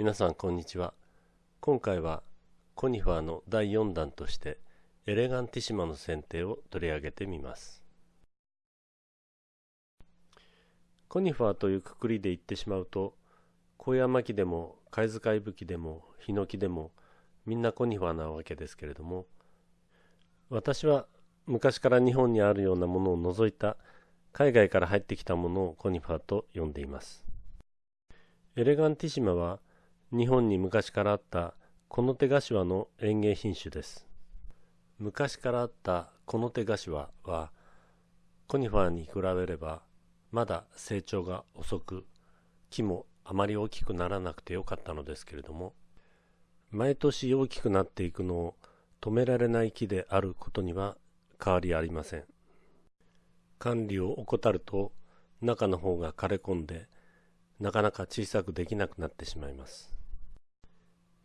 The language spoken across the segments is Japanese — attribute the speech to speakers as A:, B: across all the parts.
A: 皆さんこんにちは。今回はコニファーの第4弾としてエレガンティシマの剪定を取り上げてみます。コニファーというくくりで言ってしまうと高山木でも貝塚いぶきでもヒノキでもみんなコニファーなわけですけれども私は昔から日本にあるようなものを除いた海外から入ってきたものをコニファーと呼んでいます。エレガンティシマは日本に昔からあったこの手柏の園芸品種です。昔からあったこの手柏はコニファーに比べればまだ成長が遅く木もあまり大きくならなくてよかったのですけれども毎年大きくなっていくのを止められない木であることには変わりありません。管理を怠ると中の方が枯れ込んでなかなか小さくできなくなってしまいます。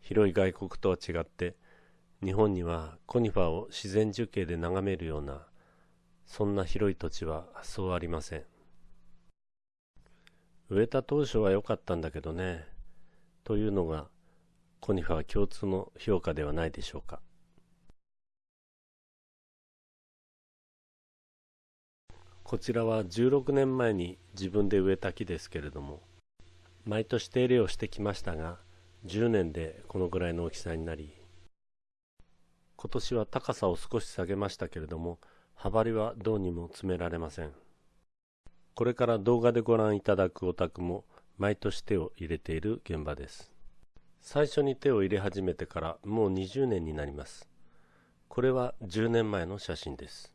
A: 広い外国とは違って日本にはコニファーを自然樹形で眺めるようなそんな広い土地はそうありません。植えた当初は良かったんだけどねというのがコニファー共通の評価ではないでしょうか。こちらは16年前に自分で植えた木ですけれども毎年手入れをしてきましたが10年でこのぐらいの大きさになり今年は高さを少し下げましたけれども幅りはどうにも詰められません。これから動画でご覧いただくお宅も毎年手を入れている現場です。最初に手を入れ始めてからもう20年になります。これは10年前の写真です。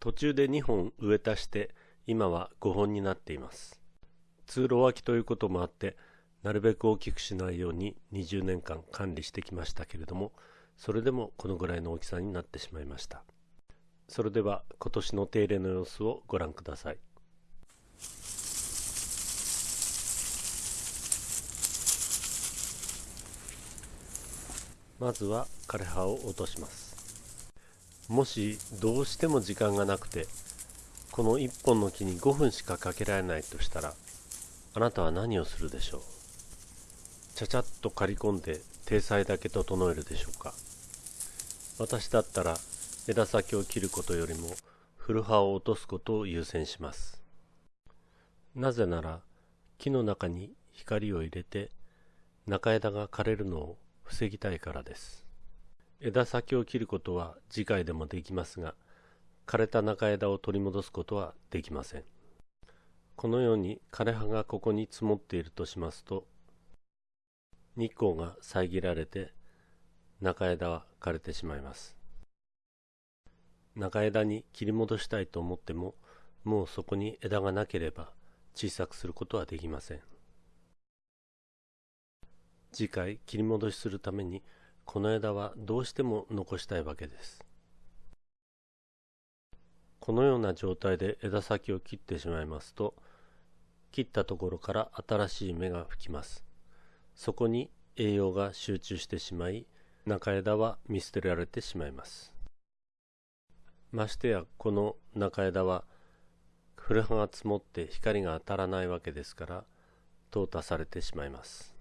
A: 途中で2本植え足して今は5本になっています。通路脇ということもあってなるべく大きくしないように20年間管理してきましたけれどもそれでもこのぐらいの大きさになってしまいました。それでは今年の手入れの様子をご覧ください。まずは枯葉を落とします。もしどうしても時間がなくてこの1本の木に5分しかかけられないとしたらあなたは何をするでしょう？ちゃちゃっと刈り込んで体裁だけ整えるでしょうか。私だったら枝先を切ることよりも古葉を落とすことを優先します。なぜなら木の中に光を入れて中枝が枯れるのを防ぎたいからです。枝先を切ることは次回でもできますが枯れた中枝を取り戻すことはできません。このように枯れ葉がここに積もっているとしますと日光が遮られて中枝は枯れてしまいます。中枝に切り戻したいと思ってももうそこに枝がなければ小さくすることはできません。次回切り戻しするためにこの枝はどうしても残したいわけです。このような状態で枝先を切ってしまいますと切ったところから新しい芽が吹きます。そこに栄養が集中してしまい中枝は見捨てられてしまいます。ましてやこの中枝は古葉が積もって光が当たらないわけですから淘汰されてしまいます。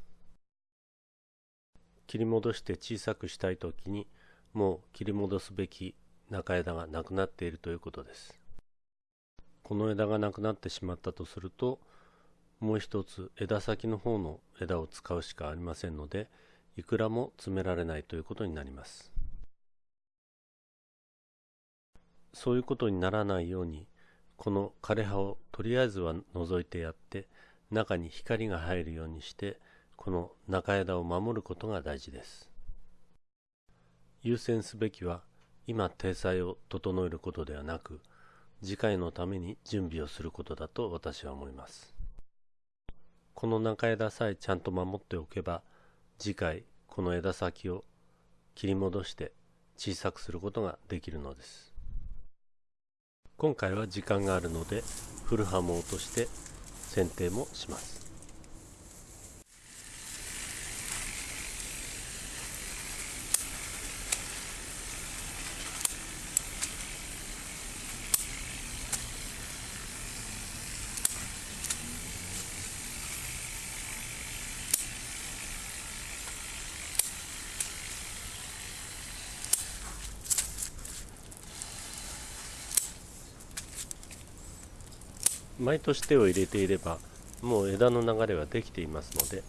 A: 切り戻して小さくしたい時にもう切り戻すべき中枝がなくなっているということです。この枝がなくなってしまったとするともう一つ枝先の方の枝を使うしかありませんのでいくらも詰められないということになります。そういうことにならないようにこの枯れ葉をとりあえずは除いてやって中に光が入るようにしてこの中枝を守ることが大事です。優先すべきは今体裁を整えることではなく次回のために準備をすることだと私は思います。この中枝さえちゃんと守っておけば次回この枝先を切り戻して小さくすることができるのです。今回は時間があるので古葉も落として剪定もします。毎年手を入れていればもう枝の流れはできていますので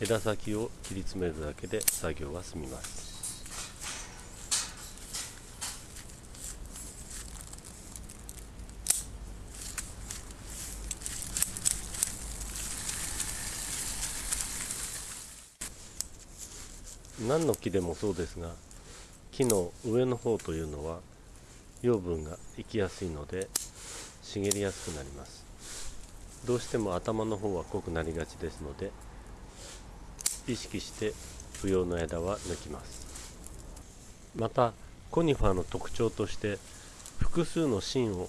A: 枝先を切り詰めるだけで作業は済みます。何の木でもそうですが木の上の方というのは養分が行きやすいので茂りやすくなります。どうしても頭の方は濃くなりがちですので意識して不要の枝は抜きます。またコニファーの特徴として複数の芯を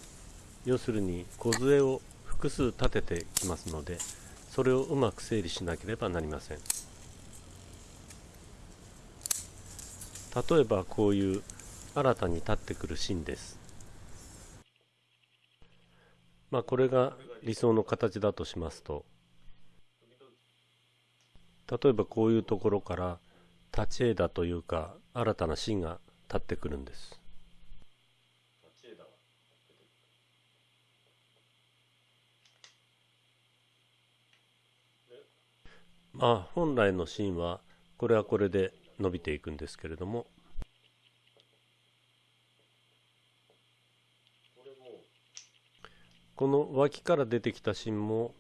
A: 要するに梢を複数立ててきますのでそれをうまく整理しなければなりません。例えばこういう新たに立ってくる芯です。まあこれが理想の形だとしますと例えばこういうところから立ち枝というか新たな芯が立ってくるんです。まあ本来の芯はこれはこれで伸びていくんですけれどもこの脇から出てきた芯も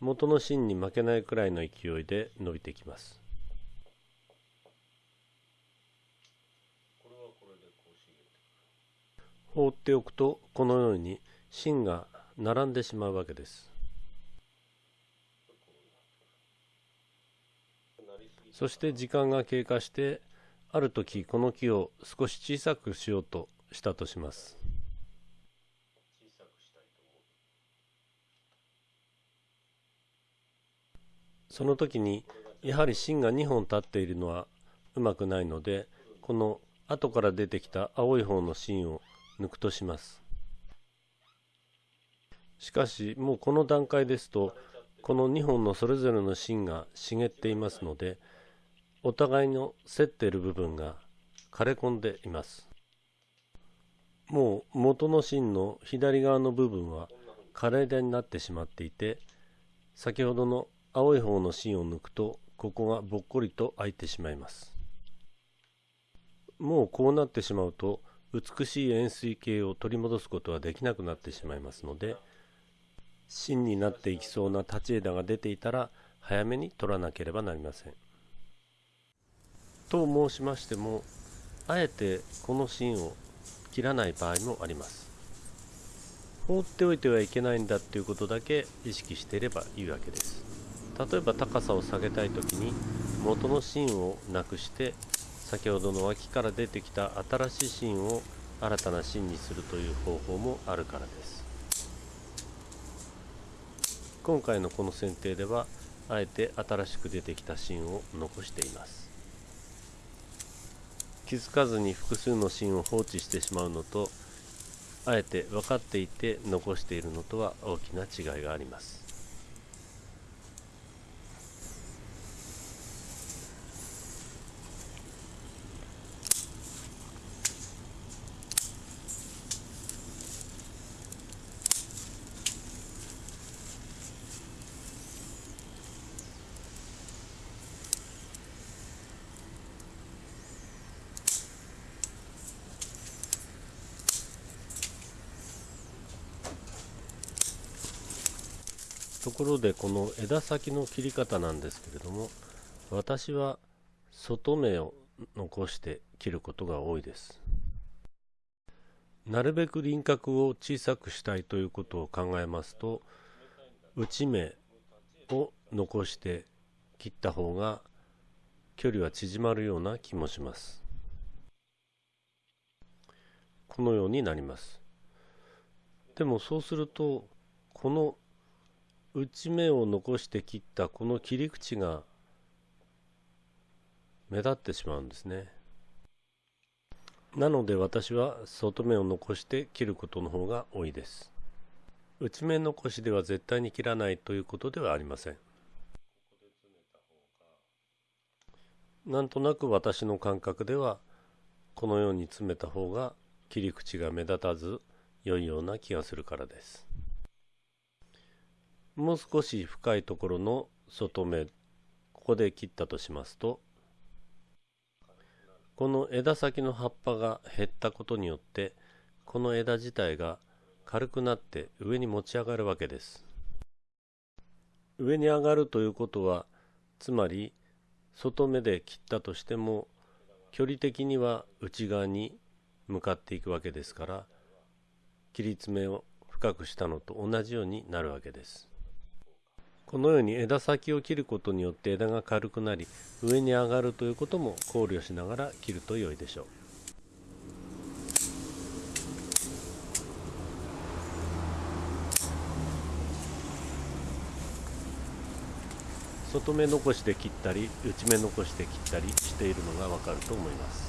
A: 元の芯に負けないくらいの勢いで伸びてきます。放っておくとこのように芯が並んでしまうわけです。そして時間が経過してある時この木を少し小さくしようとしたとします。その時にやはり芯が2本立っているのはうまくないのでこの後から出てきた青い方の芯を抜くとします。しかしもうこの段階ですとこの2本のそれぞれの芯が茂っていますのでお互いの競っている部分が枯れ込んでいます。もう元の芯の左側の部分は枯れ枝になってしまっていて先ほどの青い方の芯を抜くとここがぼっこりと開いてしまいます。もうこうなってしまうと美しい円錐形を取り戻すことはできなくなってしまいますので芯になっていきそうな立ち枝が出ていたら早めに取らなければなりません。と申しましてもあえてこの芯を切らない場合もあります。放っておいてはいけないんだっていうことだけ意識していればいいわけです。例えば高さを下げたい時に元の芯をなくして先ほどの脇から出てきた新しい芯を新たな芯にするという方法もあるからです。今回のこの剪定ではあえて新しく出てきた芯を残しています。気づかずに複数の芯を放置してしまうのとあえて分かっていて残しているのとは大きな違いがあります。ころでこの枝先の切り方なんですけれども私は外目を残して切ることが多いです。なるべく輪郭を小さくしたいということを考えますと内目を残して切った方が距離は縮まるような気もします。このようになります。でもそうするとこの内目を残して切ったこの切り口が目立ってしまうんですね。なので私は外目を残して切ることの方が多いです。内目残しでは絶対に切らないということではありません。なんとなく私の感覚ではこのように詰めた方が切り口が目立たず良いような気がするからです。もう少し深いところの外目ここで切ったとしますとこの枝先の葉っぱが減ったことによってこの枝自体が軽くなって上に持ち上がるわけです。上に上がるということはつまり外目で切ったとしても距離的には内側に向かっていくわけですから切り詰めを深くしたのと同じようになるわけです。このように枝先を切ることによって枝が軽くなり上に上がるということも考慮しながら切ると良いでしょう。外目残して切ったり内目残して切ったりしているのがわかると思います。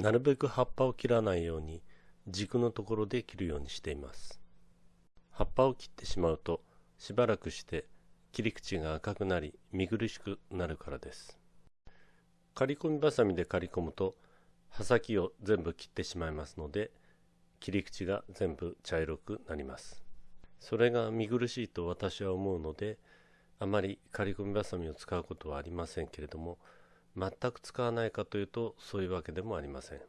A: なるべく葉っぱを切らないように軸のところで切るようにしています。葉っぱを切ってしまうとしばらくして切り口が赤くなり見苦しくなるからです。刈り込みばさみで刈り込むと刃先を全部切ってしまいますので切り口が全部茶色くなります。それが見苦しいと私は思うのであまり刈り込みばさみを使うことはありませんけれども全く使わないかというとそういうわけでもありません。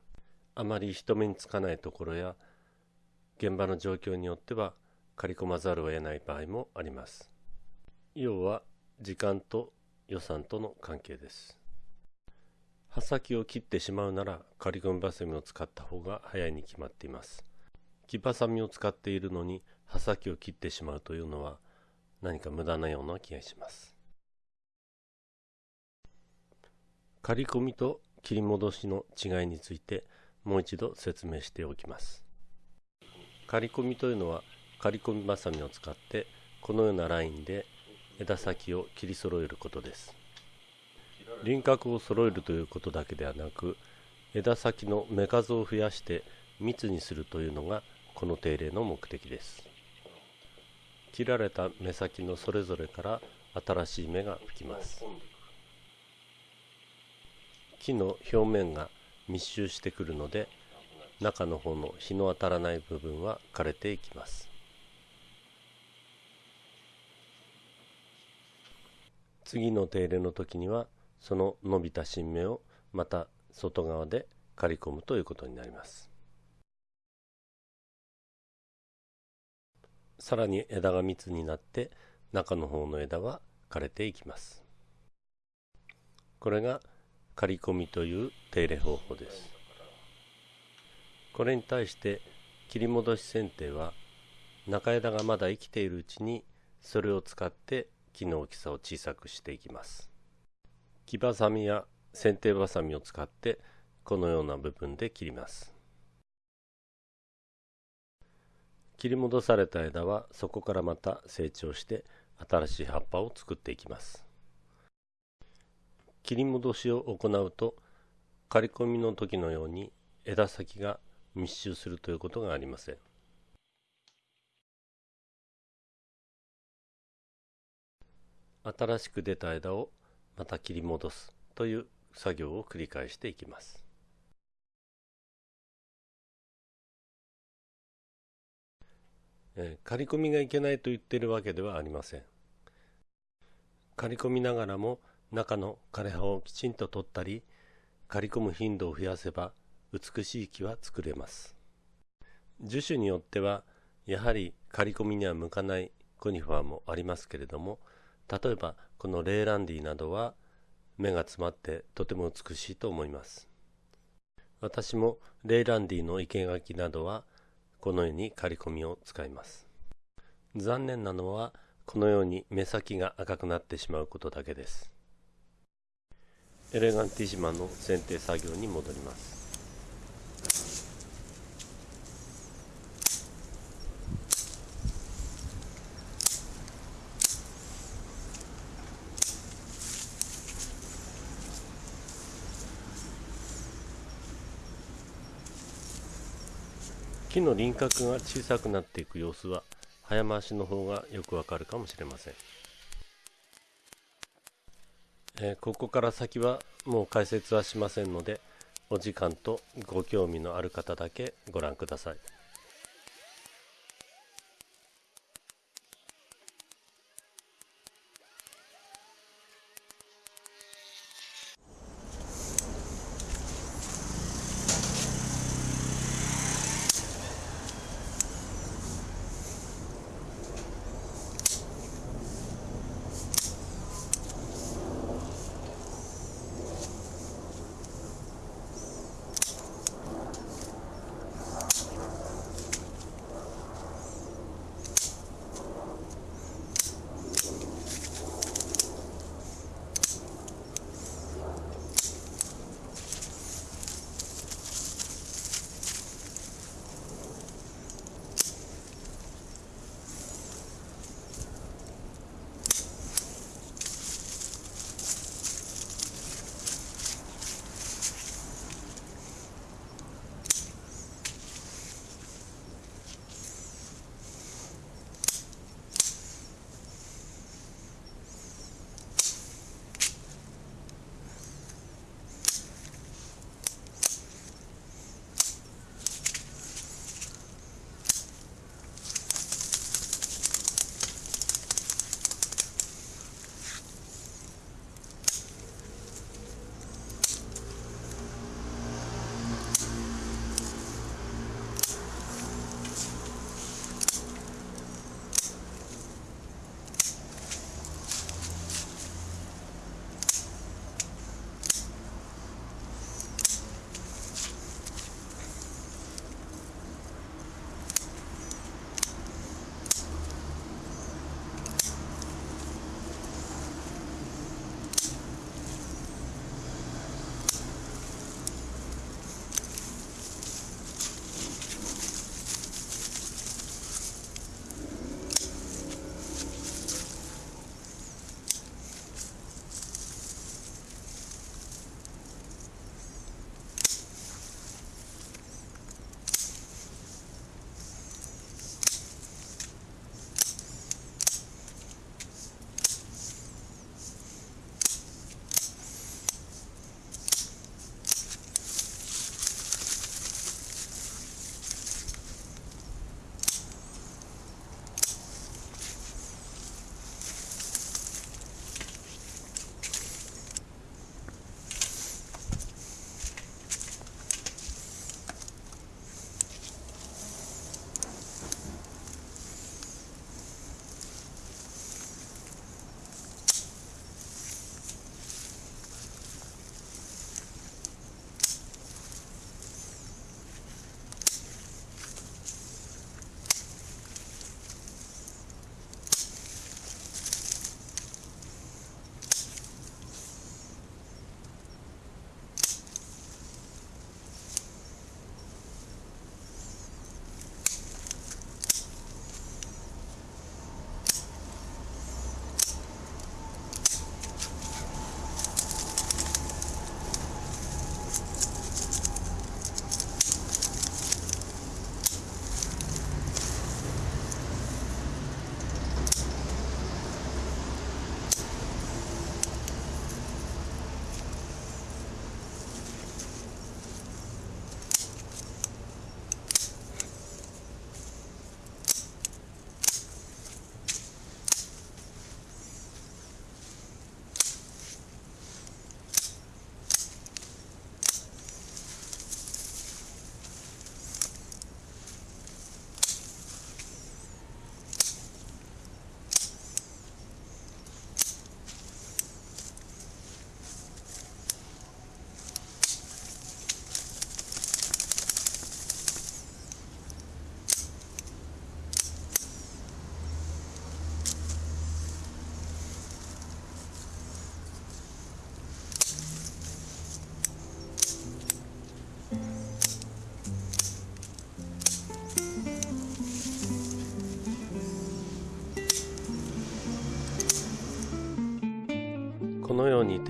A: あまり人目につかないところや現場の状況によっては刈り込まざるを得ない場合もあります。要は時間と予算との関係です。刃先を切ってしまうなら刈り込みバサミを使った方が早いに決まっています。木バサミを使っているのに刃先を切ってしまうというのは何か無駄なような気がします。刈り込みと切り戻しの違いについてもう一度説明しておきます。刈り込みというのは刈り込みばさみを使ってこのようなラインで枝先を切り揃えることです。輪郭を揃えるということだけではなく枝先の目数を増やして密にするというのがこの定例の目的です。切られた目先のそれぞれから新しい芽が吹きます。木の表面が密集してくるので中の方の日の当たらない部分は枯れていきます。次の手入れの時にはその伸びた新芽をまた外側で刈り込むということになります。さらに枝が密になって中の方の枝は枯れていきます。これが刈り込みという手入れ方法です。これに対して切り戻し剪定は中枝がまだ生きているうちにそれを使って木の大きさを小さくしていきます。木ばさみや剪定ばさみを使ってこのような部分で切ります。切り戻された枝はそこからまた成長して新しい葉っぱを作っていきます。切り戻しを行うと刈り込みの時のように枝先が密集するということがありません。新しく出た枝をまた切り戻すという作業を繰り返していきます。刈り込みがいけないと言っているわけではありません。刈り込みながらも中の枯葉をきちんと取ったり刈り込む頻度を増やせば美しい木は作れます。樹種によってはやはり刈り込みには向かないコニファーもありますけれども例えばこのレーランディなどは芽が詰まってとても美しいと思います。私もレイランディの生け垣などはこのように刈り込みを使います。残念なのはこのように目先が赤くなってしまうことだけです。エレガンティシマの剪定作業に戻ります木の輪郭が小さくなっていく様子は早回しの方がよくわかるかもしれません。えー、ここから先はもう解説はしませんのでお時間とご興味のある方だけご覧ください。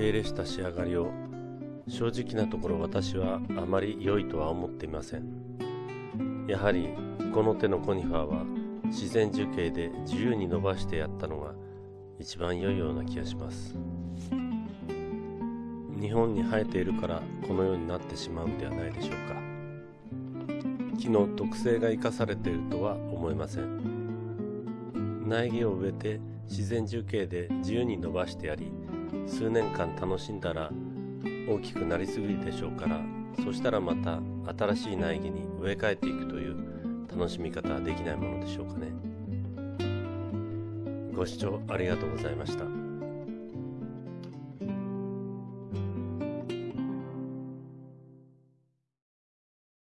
A: 手入れした仕上がりを正直なところ私はあまり良いとは思っていません。やはりこの手のコニファーは自然樹形で自由に伸ばしてやったのが一番良いような気がします。日本に生えているからこのようになってしまうんではないでしょうか。木の特性が生かされているとは思えません。苗木を植えて自然樹形で自由に伸ばしてやり数年間楽しんだら大きくなりすぎるでしょうからそしたらまた新しい苗木に植え替えていくという楽しみ方はできないものでしょうかね。ご視聴ありがとうございました。